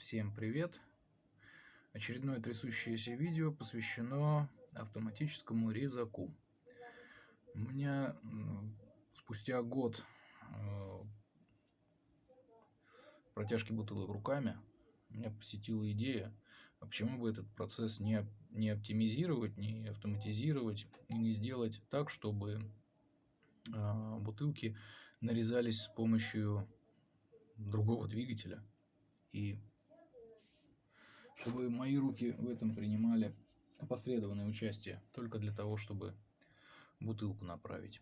Всем привет! Очередное трясущееся видео посвящено автоматическому резаку. У меня спустя год э, протяжки бутылок руками меня посетила идея, а почему бы этот процесс не, не оптимизировать, не автоматизировать и не сделать так, чтобы э, бутылки нарезались с помощью другого двигателя и чтобы мои руки в этом принимали опосредованное участие, только для того, чтобы бутылку направить.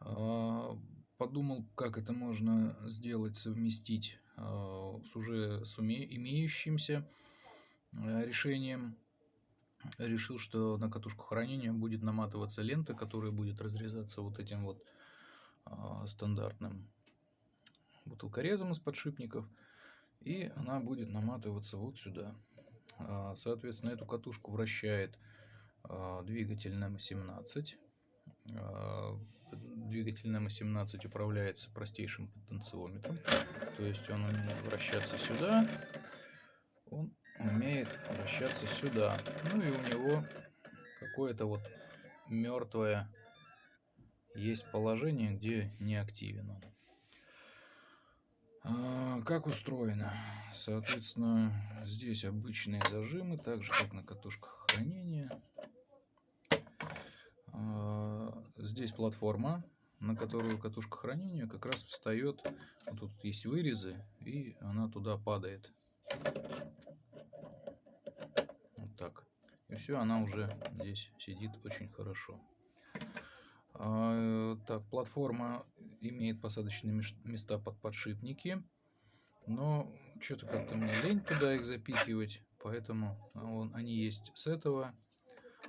А, подумал, как это можно сделать, совместить а, с уже с имеющимся а, решением. Решил, что на катушку хранения будет наматываться лента, которая будет разрезаться вот этим вот стандартным бутылкорезом из подшипников и она будет наматываться вот сюда. А, соответственно, эту катушку вращает а, двигатель НМ-17. А, двигатель НМ-17 управляется простейшим потенциометром. То есть он умеет вращаться сюда, он умеет вращаться сюда. Ну и у него какое-то вот мертвое есть положение, где не активен он. А, как устроено? Соответственно, здесь обычные зажимы, так же как на катушках хранения. А, здесь платформа, на которую катушка хранения как раз встает. Вот тут есть вырезы, и она туда падает. Вот так. И все, она уже здесь сидит очень хорошо. А, так, платформа имеет посадочные места под подшипники. Но что-то как-то мне лень туда их запихивать. Поэтому он, они есть с этого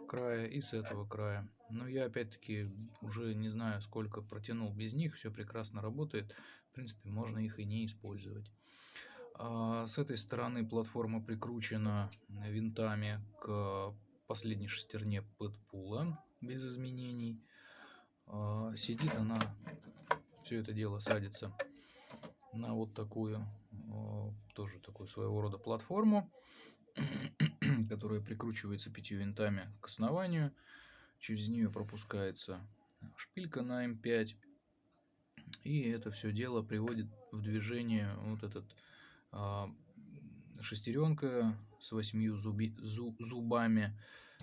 края и с этого края. Но я опять-таки уже не знаю, сколько протянул без них. Все прекрасно работает. В принципе, можно их и не использовать. А с этой стороны платформа прикручена винтами к последней шестерне подпула без изменений. А, сидит она, все это дело садится на вот такую, а, тоже такую своего рода платформу, которая прикручивается пятью винтами к основанию. Через нее пропускается шпилька на М5. И это все дело приводит в движение вот этот а, шестеренка с восьмью зуби, зу, зубами,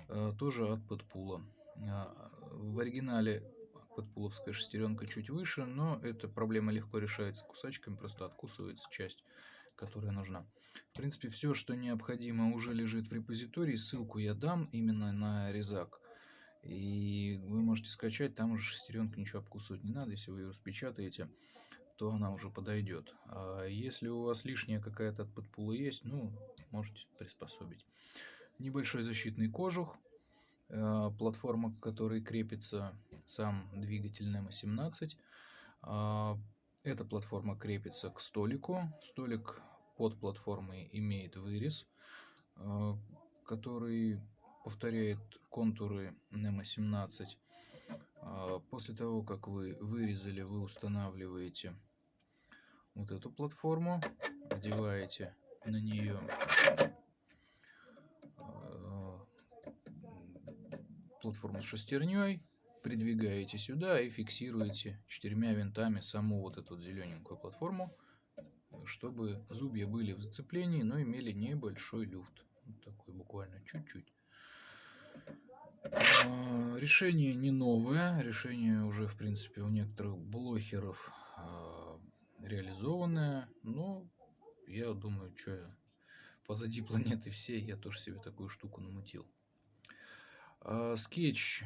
а, тоже от подпула. А, в оригинале подпуловская шестеренка чуть выше, но эта проблема легко решается кусачками, просто откусывается часть, которая нужна. В принципе, все, что необходимо, уже лежит в репозитории. Ссылку я дам именно на резак. И вы можете скачать, там уже шестеренка ничего обкусывать не надо. Если вы ее распечатаете, то она уже подойдет. А если у вас лишняя какая-то от подпула есть, ну, можете приспособить. Небольшой защитный кожух Э, платформа, к которой крепится сам двигатель NEMA-17. А, эта платформа крепится к столику. Столик под платформой имеет вырез, э, который повторяет контуры NEMA-17. А, после того, как вы вырезали, вы устанавливаете вот эту платформу, одеваете на нее платформу с шестерней, придвигаете сюда и фиксируете четырьмя винтами саму вот эту зелененькую платформу, чтобы зубья были в зацеплении, но имели небольшой люфт. Вот такой буквально чуть-чуть. А, решение не новое, решение уже в принципе у некоторых блохеров а, реализованное, но я думаю, что позади планеты всей я тоже себе такую штуку намутил. А, скетч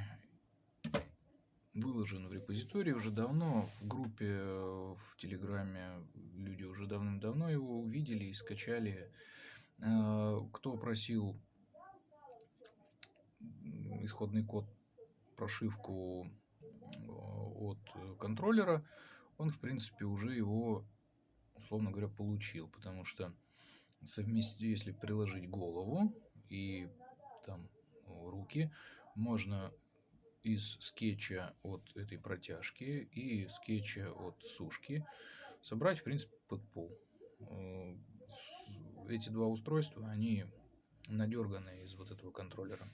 выложен в репозитории уже давно. В группе э, в Телеграме люди уже давным-давно его увидели и скачали. А, кто просил исходный код, прошивку э, от контроллера, он, в принципе, уже его, условно говоря, получил. Потому что совместить, если приложить голову и там руки можно из скетча от этой протяжки и скетча от сушки собрать, в принципе, под пол. Э, эти два устройства, они надерганы из вот этого контроллера.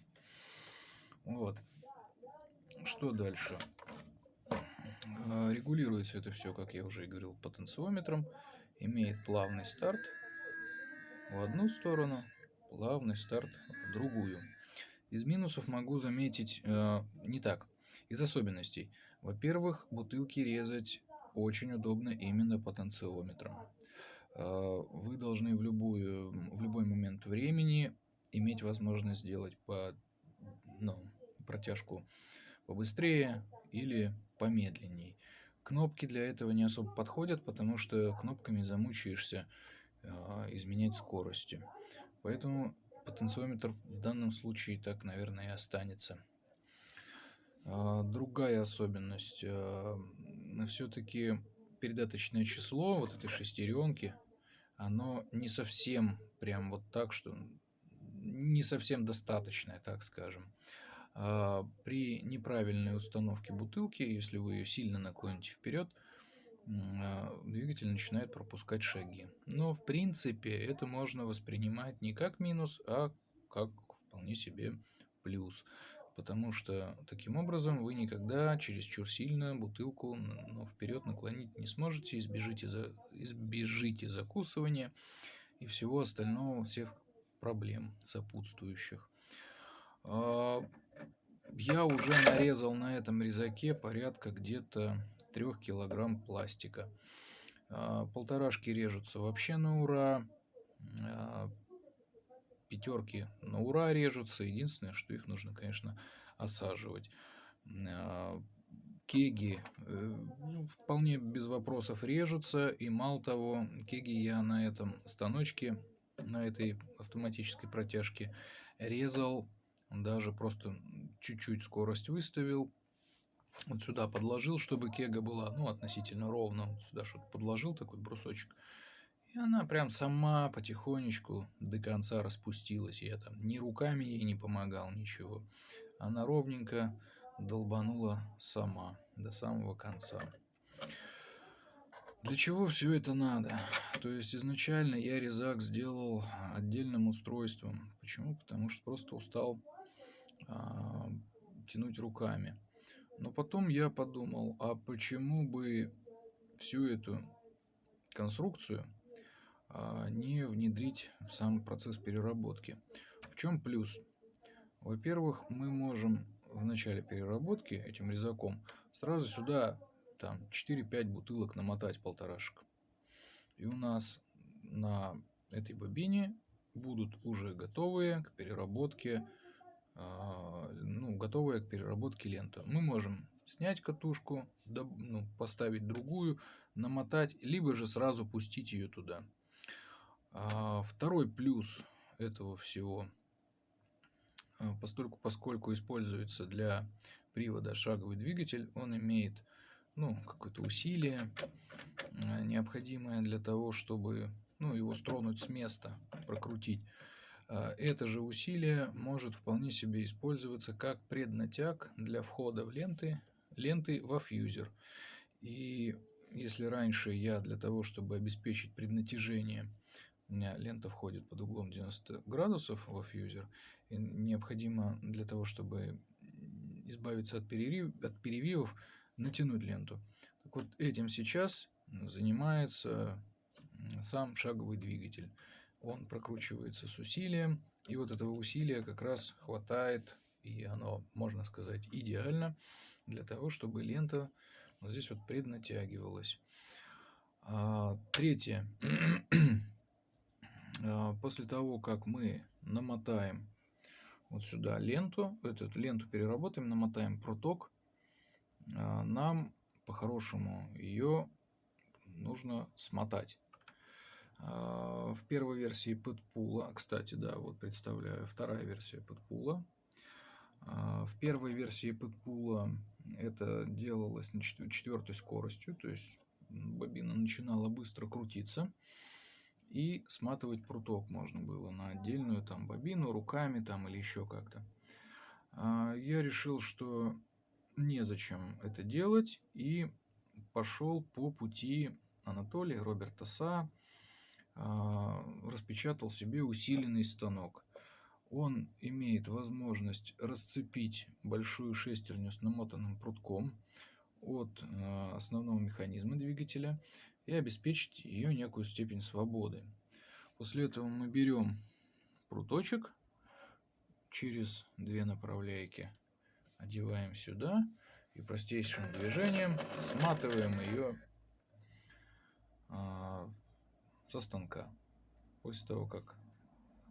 Вот. Что дальше? А, регулируется это все, как я уже и говорил, потенциометром. Имеет плавный старт в одну сторону, плавный старт в другую. Из минусов могу заметить э, не так. Из особенностей. Во-первых, бутылки резать очень удобно именно потенциометром. Э, вы должны в, любую, в любой момент времени иметь возможность сделать по, ну, протяжку побыстрее или помедленней. Кнопки для этого не особо подходят, потому что кнопками замучаешься э, изменять скорости. Поэтому потенциометр в данном случае так, наверное, и останется. Э, другая особенность. Э, все-таки передаточное число вот этой шестеренки, оно не совсем прям вот так, что не совсем достаточное, так скажем. А, при неправильной установке бутылки, если вы ее сильно наклоните вперед, а, двигатель начинает пропускать шаги. Но в принципе это можно воспринимать не как минус, а как вполне себе плюс. Потому что таким образом вы никогда чересчур сильно бутылку ну, вперед наклонить не сможете, избежите, за, избежите закусывания и всего остального, всех проблем сопутствующих. А, я уже нарезал на этом резаке порядка где-то 3 килограмм пластика. А, полторашки режутся вообще на ура. А, пятерки на ура режутся. Единственное, что их нужно, конечно, осаживать. А, кеги э, ну, вполне без вопросов режутся. И мало того, кеги я на этом станочке, на этой автоматической протяжке резал даже просто чуть-чуть скорость выставил. Вот сюда подложил, чтобы кега была, ну, относительно ровно. Вот сюда что-то подложил, такой брусочек. И она прям сама потихонечку до конца распустилась. Я там ни руками ей не помогал, ничего. Она ровненько долбанула сама до самого конца. Для чего все это надо? То есть изначально я резак сделал отдельным устройством. Почему? Потому что просто устал а, тянуть руками. Но потом я подумал, а почему бы всю эту конструкцию а, не внедрить в сам процесс переработки. В чем плюс? Во-первых, мы можем в начале переработки этим резаком сразу сюда там 4-5 бутылок намотать полторашек. И у нас на этой бобине будут уже готовые к переработке ну, готовая к переработке лента. Мы можем снять катушку, ну, поставить другую, намотать, либо же сразу пустить ее туда. А второй плюс этого всего, а, постольку, поскольку используется для привода шаговый двигатель, он имеет ну, какое-то усилие, необходимое для того, чтобы ну, его стронуть с места, прокрутить. А, это же усилие может вполне себе использоваться как преднатяг для входа в ленты, ленты во фьюзер. И если раньше я для того, чтобы обеспечить преднатяжение, у меня лента входит под углом 90 градусов во фьюзер, и необходимо для того, чтобы избавиться от, перерыв, от перевивов, натянуть ленту. Так вот, этим сейчас занимается сам шаговый двигатель он прокручивается с усилием, и вот этого усилия как раз хватает, и оно, можно сказать, идеально для того, чтобы лента вот здесь вот преднатягивалась. А, третье. а, после того, как мы намотаем вот сюда ленту, эту ленту переработаем, намотаем проток, а, нам по-хорошему ее нужно смотать. А, в первой версии подпула, кстати, да, вот представляю, вторая версия подпула. А, в первой версии подпула это делалось на четвертой скоростью, то есть бобина начинала быстро крутиться. И сматывать пруток можно было на отдельную там бобину, руками там или еще как-то. А, я решил, что незачем это делать и пошел по пути Анатолия Роберта Са, распечатал себе усиленный станок. Он имеет возможность расцепить большую шестерню с намотанным прутком от а, основного механизма двигателя и обеспечить ее некую степень свободы. После этого мы берем пруточек через две направляйки, одеваем сюда и простейшим движением сматываем ее а, со станка. После того, как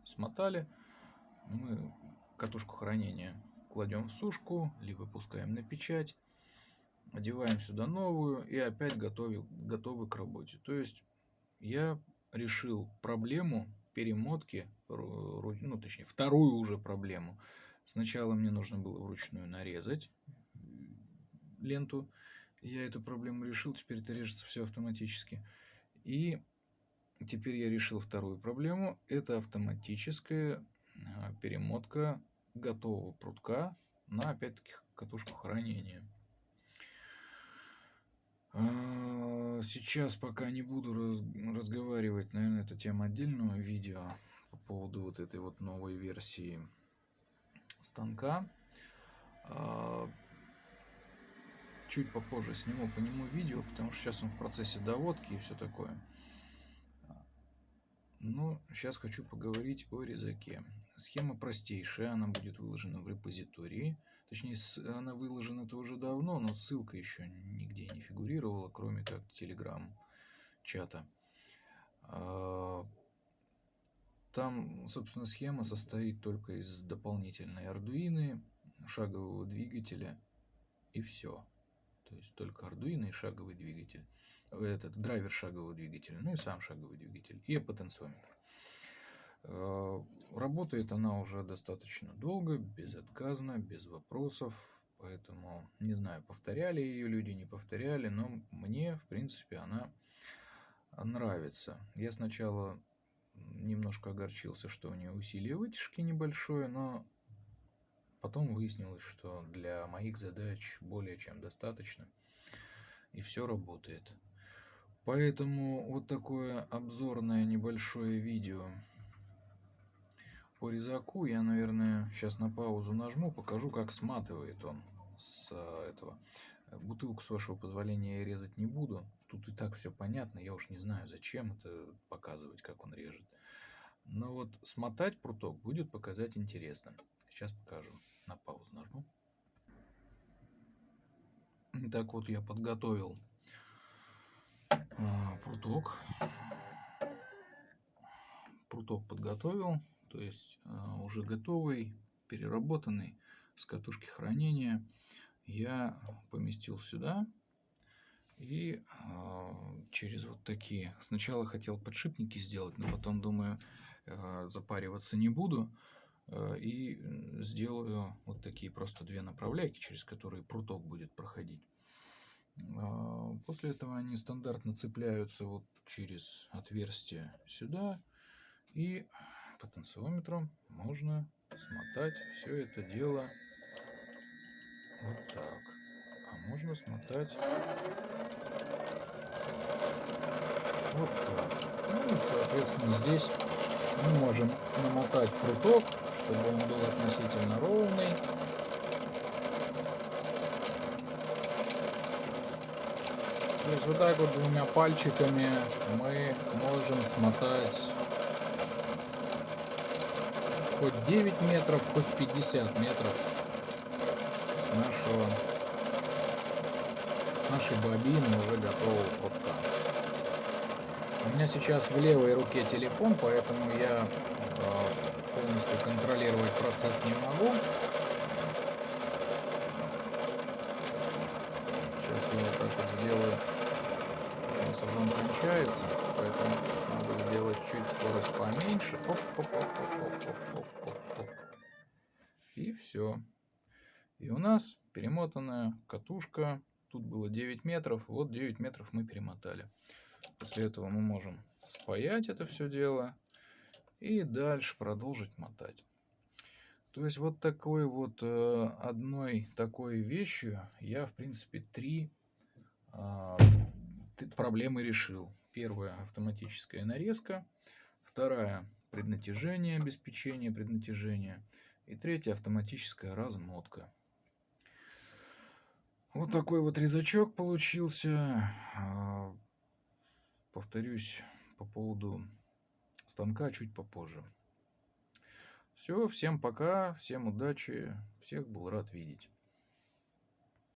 смотали, мы катушку хранения кладем в сушку, либо пускаем на печать, одеваем сюда новую и опять готовы, готовы к работе. То есть я решил проблему перемотки, ну точнее вторую уже проблему. Сначала мне нужно было вручную нарезать ленту. Я эту проблему решил, теперь это режется все автоматически. И теперь я решил вторую проблему. Это автоматическая а, перемотка готового прутка на опять-таки катушку хранения. А, сейчас пока не буду раз, разговаривать, наверное, это тема отдельного видео по поводу вот этой вот новой версии станка. А, чуть попозже сниму по нему видео, потому что сейчас он в процессе доводки и все такое. Но сейчас хочу поговорить о резаке. Схема простейшая, она будет выложена в репозитории. Точнее, она выложена-то уже давно, но ссылка еще нигде не фигурировала, кроме как телеграм-чата. А, там, собственно, схема состоит только из дополнительной ардуины, шагового двигателя и все. То есть только ардуино и шаговый двигатель. Этот драйвер шагового двигателя, ну и сам шаговый двигатель, и потенциометр. Э, работает она уже достаточно долго, безотказно, без вопросов. Поэтому не знаю, повторяли ее люди, не повторяли, но мне, в принципе, она нравится. Я сначала немножко огорчился, что у нее усилие вытяжки небольшое, но потом выяснилось, что для моих задач более чем достаточно. И все работает. Поэтому вот такое обзорное небольшое видео по резаку я, наверное, сейчас на паузу нажму, покажу, как сматывает он с э, этого. Бутылку, с вашего позволения, я резать не буду. Тут и так все понятно, я уж не знаю, зачем это показывать, как он режет. Но вот смотать пруток будет показать интересно. Сейчас покажу. На паузу нажму. Так вот, я подготовил а, пруток. Пруток подготовил то есть а, уже готовый, переработанный с катушки хранения я поместил сюда и э, через вот такие сначала хотел подшипники сделать но потом думаю запариваться не буду и сделаю вот такие просто две направляйки через которые пруток будет проходить после этого они стандартно цепляются вот через отверстие сюда и потенциометром можно смотать все это дело вот так. А можно смотать вот так. Ну соответственно, здесь мы можем намотать пруток, чтобы он был относительно ровный. То есть вот так вот двумя пальчиками мы можем смотать хоть 9 метров, хоть 50 метров с нашего с нашей бобины уже готового прутка. У меня сейчас в левой руке телефон, поэтому я э, полностью контролировать процесс не могу. Сейчас я вот так вот сделаю. Кончается, поэтому надо сделать чуть скорость поменьше. Оп, оп, оп, оп, оп, оп, оп, оп. И все. И у нас перемотанная катушка. Тут было 9 метров. Вот 9 метров мы перемотали. После этого мы можем спаять это все дело. И дальше продолжить мотать. То есть вот такой вот э, одной такой вещью я в принципе три э, проблемы решил. Первая автоматическая нарезка. Вторая преднатяжение, обеспечение преднатяжения. И третья автоматическая размотка. Вот такой вот резачок получился. А, повторюсь по поводу станка чуть попозже. Все, всем пока, всем удачи, всех был рад видеть.